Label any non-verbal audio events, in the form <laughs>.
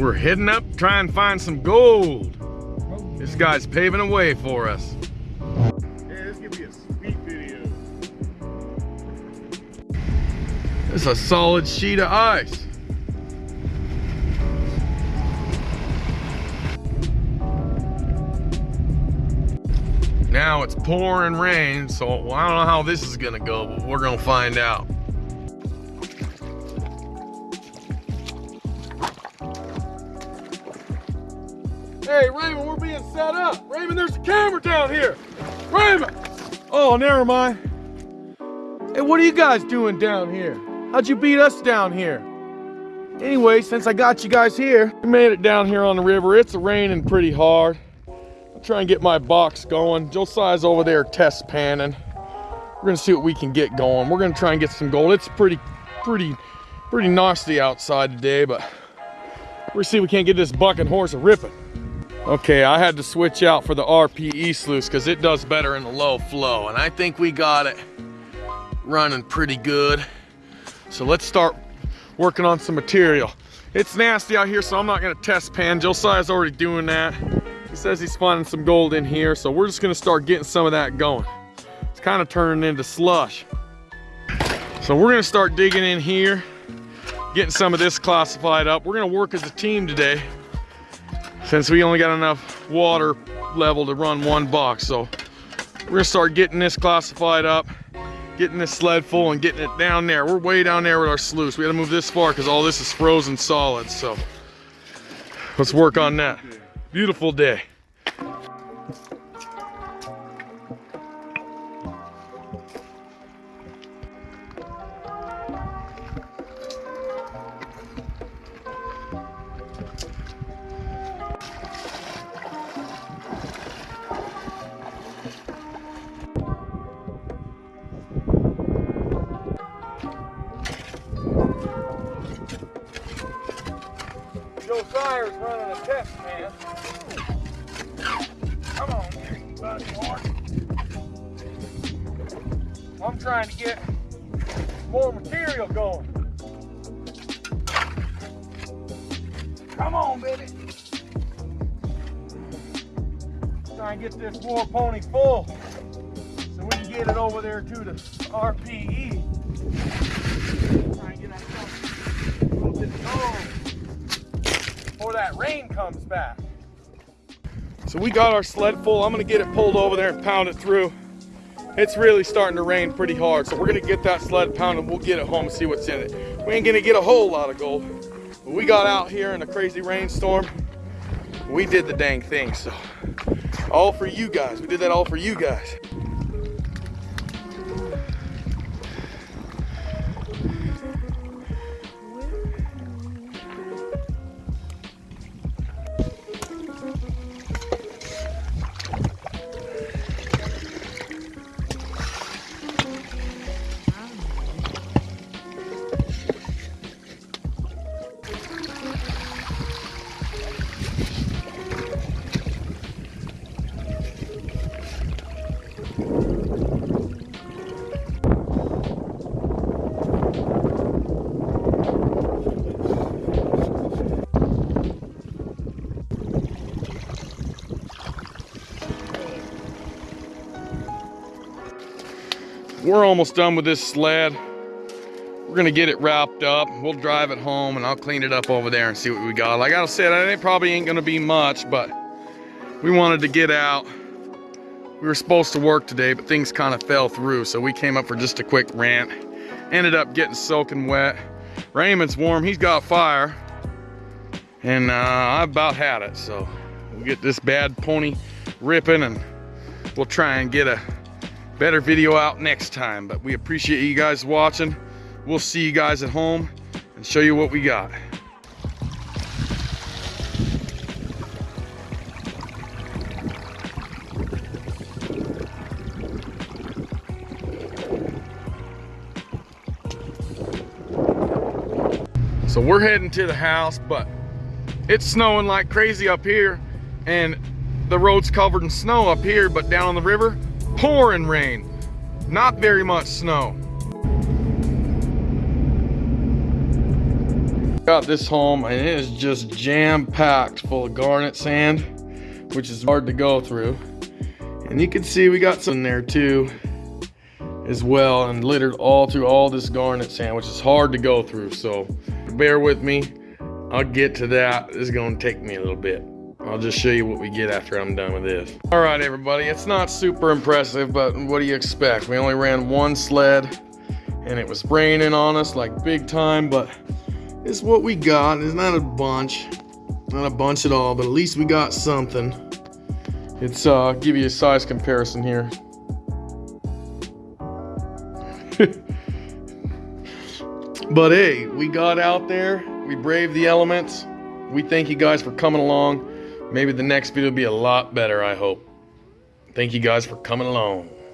We're heading up, trying to find some gold. This guy's paving a way for us. Hey, this gonna be a sweet video. It's a solid sheet of ice. Now it's pouring rain, so I don't know how this is gonna go, but we're gonna find out. Hey, Raymond, we're being set up. Raymond, there's a camera down here. Raymond! Oh, never mind. Hey, what are you guys doing down here? How'd you beat us down here? Anyway, since I got you guys here, we made it down here on the river. It's raining pretty hard. I'll try and get my box going. Josiah's over there test panning. We're gonna see what we can get going. We're gonna try and get some gold. It's pretty, pretty, pretty nasty outside today, but we're gonna see if we can't get this bucking horse a ripping. Okay, I had to switch out for the RPE sluice because it does better in the low flow, and I think we got it running pretty good. So let's start working on some material. It's nasty out here, so I'm not gonna test pan. Josiah's already doing that. He says he's finding some gold in here, so we're just gonna start getting some of that going. It's kind of turning into slush. So we're gonna start digging in here, getting some of this classified up. We're gonna work as a team today since we only got enough water level to run one box. So we're gonna start getting this classified up, getting this sled full and getting it down there. We're way down there with our sluice. We gotta move this far because all this is frozen solid. So let's work on that. Beautiful day. Running a test, man. Come on, buddy horse. I'm trying to get more material going. Come on, baby. Try and get this war pony full so we can get it over there to the RPE. Try and get that a little bit of gold before that rain comes back. So we got our sled full. I'm gonna get it pulled over there and pound it through. It's really starting to rain pretty hard, so we're gonna get that sled pounded. We'll get it home and see what's in it. We ain't gonna get a whole lot of gold, but we got out here in a crazy rainstorm. We did the dang thing, so all for you guys. We did that all for you guys. We're almost done with this sled. We're gonna get it wrapped up. We'll drive it home and I'll clean it up over there and see what we got. Like I said, it probably ain't gonna be much, but we wanted to get out. We were supposed to work today, but things kind of fell through. So we came up for just a quick rant. Ended up getting soaking wet. Raymond's warm, he's got fire. And uh, I about had it. So we'll get this bad pony ripping and we'll try and get a better video out next time. But we appreciate you guys watching. We'll see you guys at home and show you what we got. So we're heading to the house, but it's snowing like crazy up here and the road's covered in snow up here, but down on the river, pouring rain. Not very much snow. Got this home and it is just jam packed full of garnet sand, which is hard to go through. And you can see we got some there too as well and littered all through all this garnet sand, which is hard to go through. So bear with me. I'll get to that. it's gonna take me a little bit. I'll just show you what we get after I'm done with this. All right, everybody, it's not super impressive, but what do you expect? We only ran one sled and it was raining on us like big time, but it's what we got. It's not a bunch, not a bunch at all, but at least we got something. It's, uh, give you a size comparison here. <laughs> but hey, we got out there, we braved the elements. We thank you guys for coming along. Maybe the next video will be a lot better, I hope. Thank you guys for coming along.